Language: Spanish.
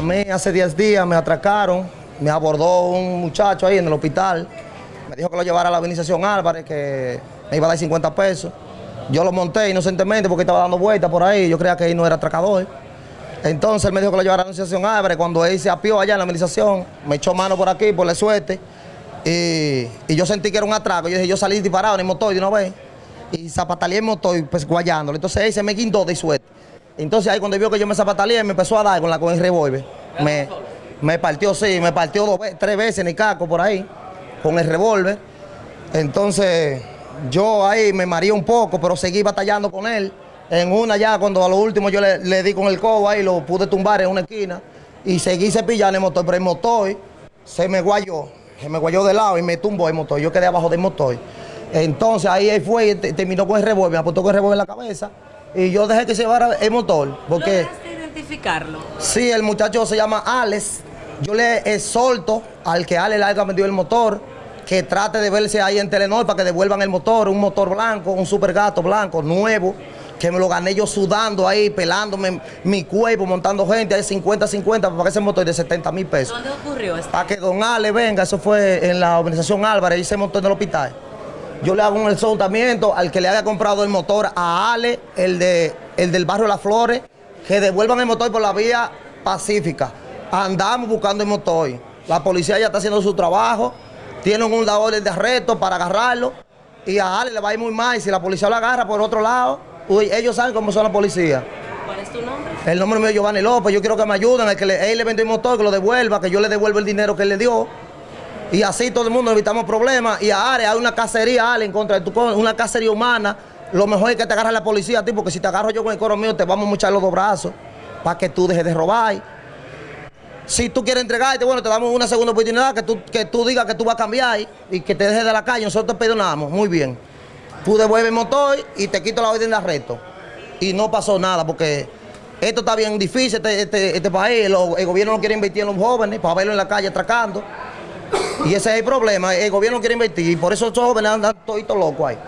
mí hace 10 días me atracaron, me abordó un muchacho ahí en el hospital, me dijo que lo llevara a la organización Álvarez, que me iba a dar 50 pesos. Yo lo monté inocentemente porque estaba dando vueltas por ahí, yo creía que él no era atracador. Entonces él me dijo que lo llevara a la organización Álvarez, cuando él se apió allá en la organización, me echó mano por aquí, por la suerte, y, y yo sentí que era un atraco. Yo dije, yo salí disparado en el motor de una vez, y zapataleé el motor, pues guayándolo. Entonces él se me guindó de suerte. Entonces ahí cuando vio que yo me zapataleé, me empezó a dar con, la, con el revólver. Me, me partió, sí, me partió dos, tres veces en el caco por ahí, con el revólver. Entonces yo ahí me mareé un poco, pero seguí batallando con él. En una ya, cuando a lo último yo le, le di con el cobo ahí, lo pude tumbar en una esquina y seguí cepillando el motor, pero el motor se me guayó, se me guayó de lado y me tumbó el motor. Yo quedé abajo del motor. Entonces ahí él fue y te- terminó con el revólver, me apuntó con el revólver en la cabeza y yo dejé que se llevara el motor. Porque ¿Lograste identificarlo? sí, el muchacho se llama Alex. Yo le exhorto al que Alex le haya vendido el motor que trate de verse ahí en Telenor para que devuelvan el motor, un motor blanco, un super gato blanco, nuevo, que me lo gané yo sudando ahí, pelándome mi cuerpo, montando gente, ahí 50-50 para que ese motor de 70 mil pesos. ¿Dónde ocurrió esto? Para que don Ale venga, eso fue en la organización Álvarez, y se montó en el hospital. Yo le hago un exhortamiento al que le haya comprado el motor a Ale, el, de, el del barrio Las Flores, que devuelvan el motor por la vía pacífica. Andamos buscando el motor. La policía ya está haciendo su trabajo, tienen un orden de arresto para agarrarlo, y a Ale le va a ir muy mal. Y si la policía lo agarra por otro lado, uy, ellos saben cómo son la policía. ¿Cuál es tu nombre? El nombre mío es Giovanni López, yo quiero que me ayuden, el que le, él le vendió el motor, que lo devuelva, que yo le devuelva el dinero que él le dio. Y así todo el mundo evitamos problemas. Y a Are hay una cacería, Ale, en contra de tu una cacería humana. Lo mejor es que te agarre la policía a ti, porque si te agarro yo con el coro mío, te vamos a echar los dos brazos para que tú dejes de robar. Si tú quieres entregarte, bueno, te damos una segunda oportunidad, que tú, que tú digas que tú vas a cambiar y, que te dejes de la calle. Nosotros te perdonamos, muy bien. Tú devuelves el motor y te quito la orden de arresto. Y no pasó nada, porque esto está bien difícil, este, este, este país. Lo- el gobierno no quiere invertir en los jóvenes para verlo en la calle atracando. Y ese es el problema, el gobierno no quiere invertir y por eso esos jóvenes andan toditos locos ahí.